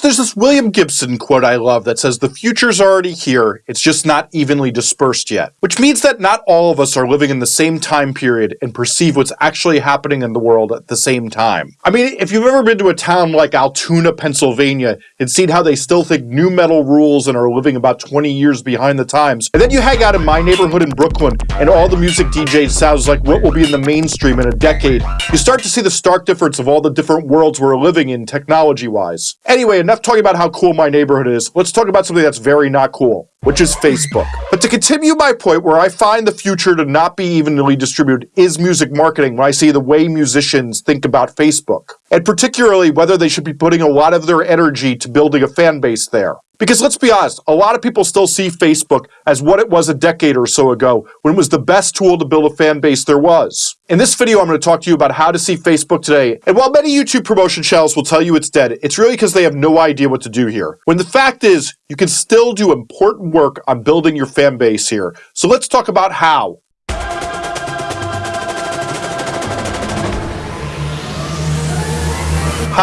So there's this William Gibson quote I love that says, the future's already here, it's just not evenly dispersed yet. Which means that not all of us are living in the same time period and perceive what's actually happening in the world at the same time. I mean, if you've ever been to a town like Altoona, Pennsylvania, and seen how they still think nu metal rules and are living about 20 years behind the times, and then you hang out in my neighborhood in Brooklyn, and all the music DJs sounds like what will be in the mainstream in a decade, you start to see the stark difference of all the different worlds we're living in technology-wise. Anyway, enough talking about how cool my neighborhood is. Let's talk about something that's very not cool, which is Facebook. But to continue my point, where I find the future to not be evenly distributed is music marketing when I see the way musicians think about Facebook. And particularly whether they should be putting a lot of their energy to building a fan base there. Because let's be honest, a lot of people still see Facebook as what it was a decade or so ago, when it was the best tool to build a fan base there was. In this video, I'm going to talk to you about how to see Facebook today. And while many YouTube promotion channels will tell you it's dead, it's really because they have no idea what to do here. When the fact is, you can still do important work on building your fan base here. So let's talk about how.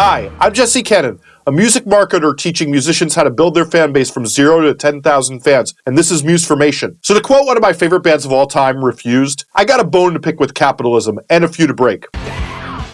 Hi, I'm Jesse Cannon a music marketer teaching musicians how to build their fan base from zero to 10,000 fans, and this is Musformation. So to quote one of my favorite bands of all time, Refused, I got a bone to pick with capitalism, and a few to break.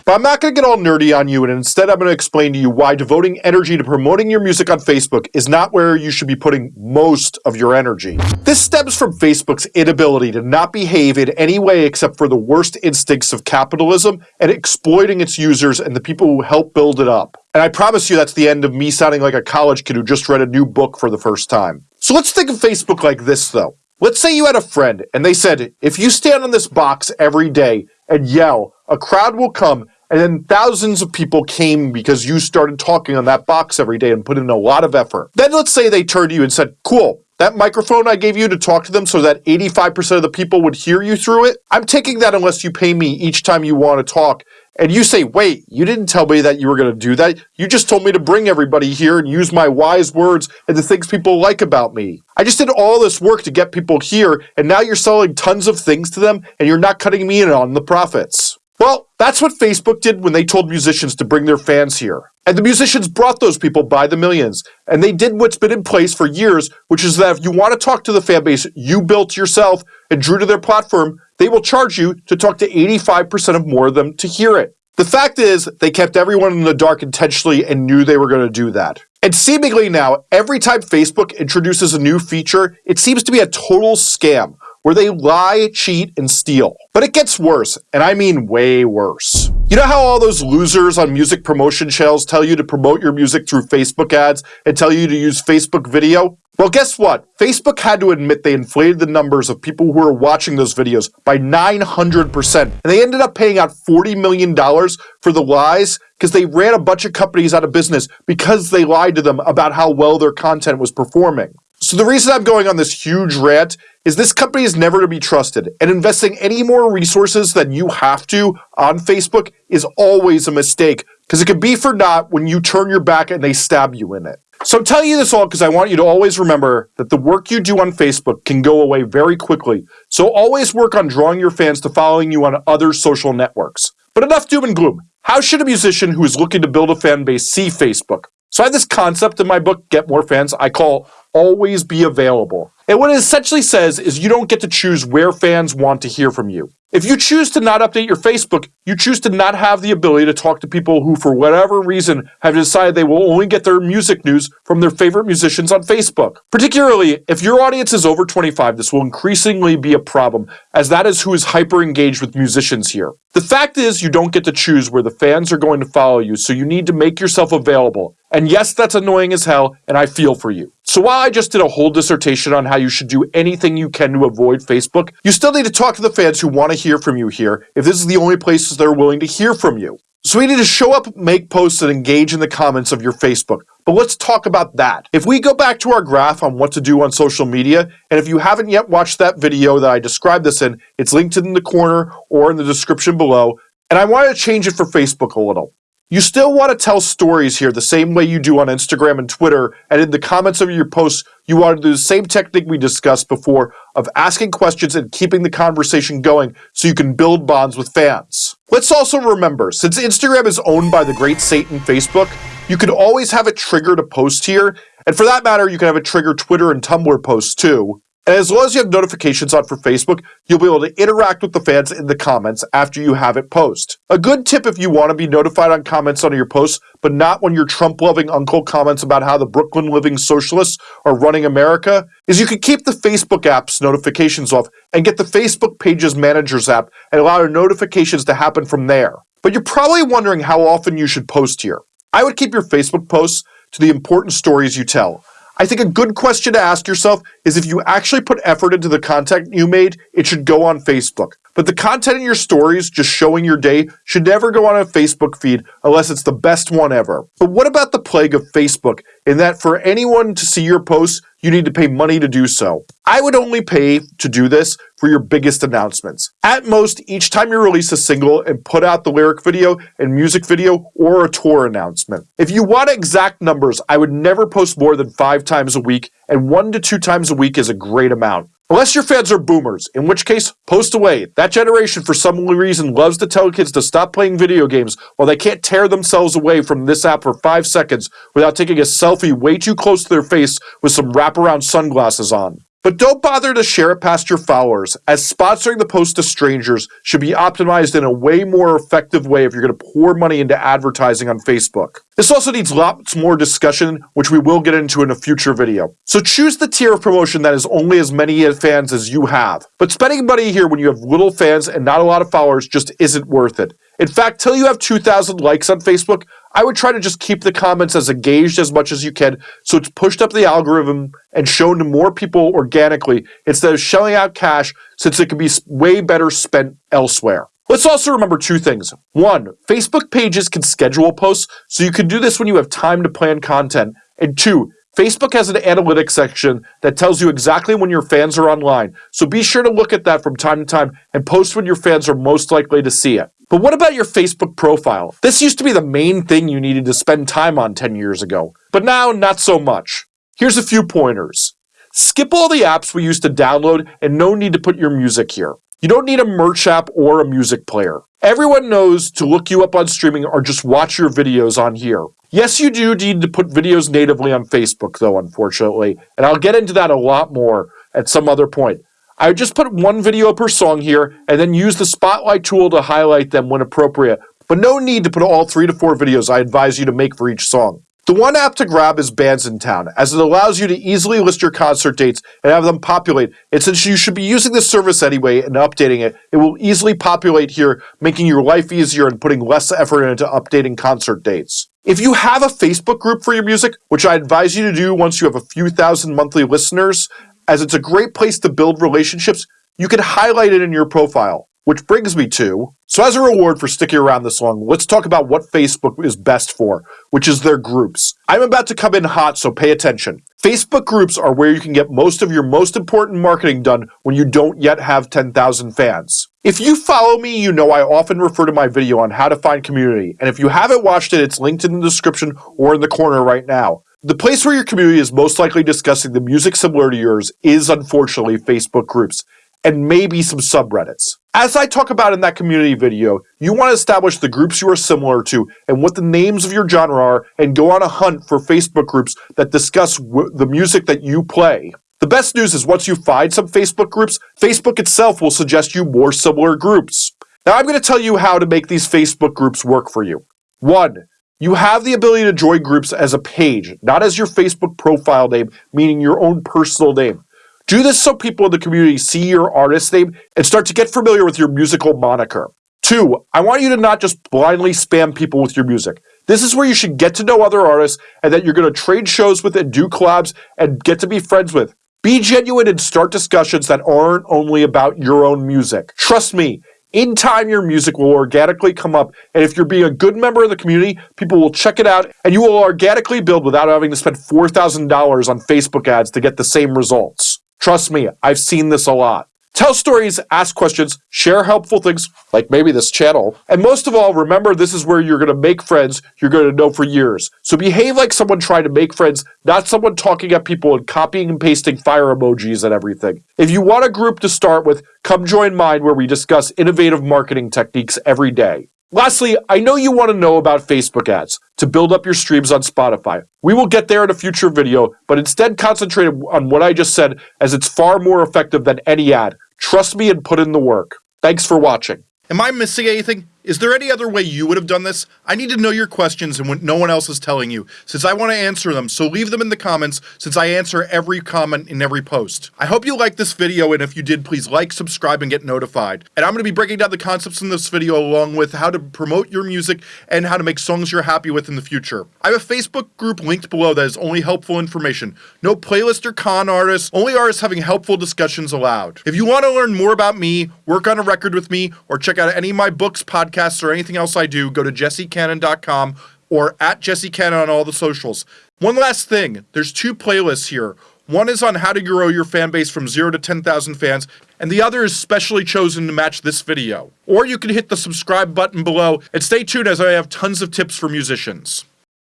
But I'm not going to get all nerdy on you, and instead I'm going to explain to you why devoting energy to promoting your music on Facebook is not where you should be putting most of your energy. This stems from Facebook's inability to not behave in any way except for the worst instincts of capitalism and exploiting its users and the people who help build it up. And I promise you that's the end of me sounding like a college kid who just read a new book for the first time. So let's think of Facebook like this though. Let's say you had a friend and they said, if you stand on this box every day and yell, a crowd will come and then thousands of people came because you started talking on that box every day and put in a lot of effort. Then let's say they turned to you and said, cool, that microphone I gave you to talk to them so that 85% of the people would hear you through it, I'm taking that unless you pay me each time you want to talk. And you say, wait, you didn't tell me that you were going to do that. You just told me to bring everybody here and use my wise words and the things people like about me. I just did all this work to get people here, and now you're selling tons of things to them, and you're not cutting me in on the profits. Well, that's what Facebook did when they told musicians to bring their fans here. And the musicians brought those people by the millions. And they did what's been in place for years, which is that if you want to talk to the fan base you built yourself and drew to their platform, they will charge you to talk to 85% of more of them to hear it. The fact is, they kept everyone in the dark intentionally and knew they were going to do that. And seemingly now, every time Facebook introduces a new feature, it seems to be a total scam where they lie, cheat, and steal. But it gets worse, and I mean way worse. You know how all those losers on music promotion channels tell you to promote your music through Facebook ads and tell you to use Facebook video? Well, guess what? Facebook had to admit they inflated the numbers of people who were watching those videos by 900%. And they ended up paying out $40 million for the lies because they ran a bunch of companies out of business because they lied to them about how well their content was performing. So the reason I'm going on this huge rant is this company is never to be trusted, and investing any more resources than you have to on Facebook is always a mistake, because it could be for naught when you turn your back and they stab you in it. So I'm telling you this all because I want you to always remember that the work you do on Facebook can go away very quickly. So always work on drawing your fans to following you on other social networks. But enough doom and gloom. How should a musician who is looking to build a fan base see Facebook? So I have this concept in my book, Get More Fans, I call always be available. And what it essentially says is you don't get to choose where fans want to hear from you. If you choose to not update your Facebook, you choose to not have the ability to talk to people who, for whatever reason, have decided they will only get their music news from their favorite musicians on Facebook. Particularly, if your audience is over 25, this will increasingly be a problem, as that is who is hyper engaged with musicians here. The fact is, you don't get to choose where the fans are going to follow you, so you need to make yourself available. And yes, that's annoying as hell, and I feel for you. So while I just did a whole dissertation on how you should do anything you can to avoid Facebook, you still need to talk to the fans who want to hear from you here if this is the only places they're willing to hear from you. So we need to show up, make posts, and engage in the comments of your Facebook. But let's talk about that. If we go back to our graph on what to do on social media, and if you haven't yet watched that video that I described this in, it's linked in the corner or in the description below, and I want to change it for Facebook a little. You still want to tell stories here the same way you do on Instagram and Twitter, and in the comments of your posts, you want to do the same technique we discussed before of asking questions and keeping the conversation going so you can build bonds with fans. Let's also remember, since Instagram is owned by the great Satan Facebook, you can always have a trigger to post here, and for that matter, you can have a trigger Twitter and Tumblr posts too. And as long as you have notifications on for Facebook, you'll be able to interact with the fans in the comments after you have it post. A good tip if you want to be notified on comments on your posts, but not when your Trump loving uncle comments about how the Brooklyn living socialists are running America, is you can keep the Facebook app's notifications off and get the Facebook Pages Managers app and allow your notifications to happen from there. But you're probably wondering how often you should post here. I would keep your Facebook posts to the important stories you tell. I think a good question to ask yourself is if you actually put effort into the content you made, it should go on Facebook. But the content in your stories, just showing your day, should never go on a Facebook feed unless it's the best one ever. But what about the plague of Facebook in that for anyone to see your posts, you need to pay money to do so? I would only pay to do this for your biggest announcements. At most, each time you release a single and put out the lyric video and music video or a tour announcement. If you want exact numbers, I would never post more than five times a week, and one to two times a week is a great amount. Unless your fans are boomers, in which case, post away. That generation, for some reason, loves to tell kids to stop playing video games while they can't tear themselves away from this app for five seconds without taking a selfie way too close to their face with some wraparound sunglasses on. But don't bother to share it past your followers, as sponsoring the post to strangers should be optimized in a way more effective way if you're going to pour money into advertising on Facebook. This also needs lots more discussion, which we will get into in a future video. So choose the tier of promotion that is only as many fans as you have. But spending money here when you have little fans and not a lot of followers just isn't worth it. In fact, till you have 2,000 likes on Facebook, I would try to just keep the comments as engaged as much as you can so it's pushed up the algorithm and shown to more people organically instead of shelling out cash since it can be way better spent elsewhere. Let's also remember two things. One, Facebook pages can schedule posts, so you can do this when you have time to plan content. And two, Facebook has an analytics section that tells you exactly when your fans are online, so be sure to look at that from time to time and post when your fans are most likely to see it. But what about your Facebook profile? This used to be the main thing you needed to spend time on 10 years ago, but now not so much. Here's a few pointers. Skip all the apps we used to download and no need to put your music here. You don't need a merch app or a music player. Everyone knows to look you up on streaming or just watch your videos on here. Yes, you do need to put videos natively on Facebook, though, unfortunately, and I'll get into that a lot more at some other point. I would just put one video per song here and then use the spotlight tool to highlight them when appropriate, but no need to put all three to four videos I advise you to make for each song. The one app to grab is Bandsintown, as it allows you to easily list your concert dates and have them populate. And since you should be using this service anyway and updating it, it will easily populate here, making your life easier and putting less effort into updating concert dates. If you have a Facebook group for your music, which I advise you to do once you have a few thousand monthly listeners, as it's a great place to build relationships, you can highlight it in your profile. Which brings me to, so as a reward for sticking around this long, let's talk about what Facebook is best for, which is their groups. I'm about to come in hot, so pay attention. Facebook groups are where you can get most of your most important marketing done when you don't yet have 10,000 fans. If you follow me, you know I often refer to my video on how to find community, and if you haven't watched it, it's linked in the description or in the corner right now. The place where your community is most likely discussing the music similar to yours is unfortunately Facebook groups and maybe some subreddits. As I talk about in that community video, you want to establish the groups you are similar to and what the names of your genre are and go on a hunt for Facebook groups that discuss the music that you play. The best news is once you find some Facebook groups, Facebook itself will suggest you more similar groups. Now I'm going to tell you how to make these Facebook groups work for you. One, you have the ability to join groups as a page, not as your Facebook profile name, meaning your own personal name. Do this so people in the community see your artist name and start to get familiar with your musical moniker. Two, I want you to not just blindly spam people with your music. This is where you should get to know other artists and that you're going to trade shows with and do collabs and get to be friends with. Be genuine and start discussions that aren't only about your own music. Trust me, in time your music will organically come up and if you're being a good member of the community, people will check it out and you will organically build without having to spend $4,000 on Facebook ads to get the same results. Trust me, I've seen this a lot. Tell stories, ask questions, share helpful things, like maybe this channel. And most of all, remember this is where you're going to make friends you're going to know for years. So behave like someone trying to make friends, not someone talking at people and copying and pasting fire emojis and everything. If you want a group to start with, come join mine where we discuss innovative marketing techniques every day. Lastly, I know you want to know about Facebook ads to build up your streams on Spotify. We will get there in a future video, but instead concentrate on what I just said as it's far more effective than any ad. Trust me and put in the work. Thanks for watching. Am I missing anything? Is there any other way you would have done this? I need to know your questions and what no one else is telling you, since I want to answer them, so leave them in the comments, since I answer every comment in every post. I hope you liked this video, and if you did, please like, subscribe, and get notified. And I'm going to be breaking down the concepts in this video along with how to promote your music and how to make songs you're happy with in the future. I have a Facebook group linked below that is only helpful information. No playlist or con artists, only artists having helpful discussions allowed. If you want to learn more about me, work on a record with me, or check out any of my books, podcasts, podcasts or anything else I do, go to jessecannon.com or at jessecannon on all the socials. One last thing, there's two playlists here. One is on how to grow your fan base from 0 to 10,000 fans, and the other is specially chosen to match this video. Or you can hit the subscribe button below and stay tuned as I have tons of tips for musicians.